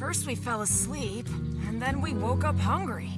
First we fell asleep, and then we woke up hungry.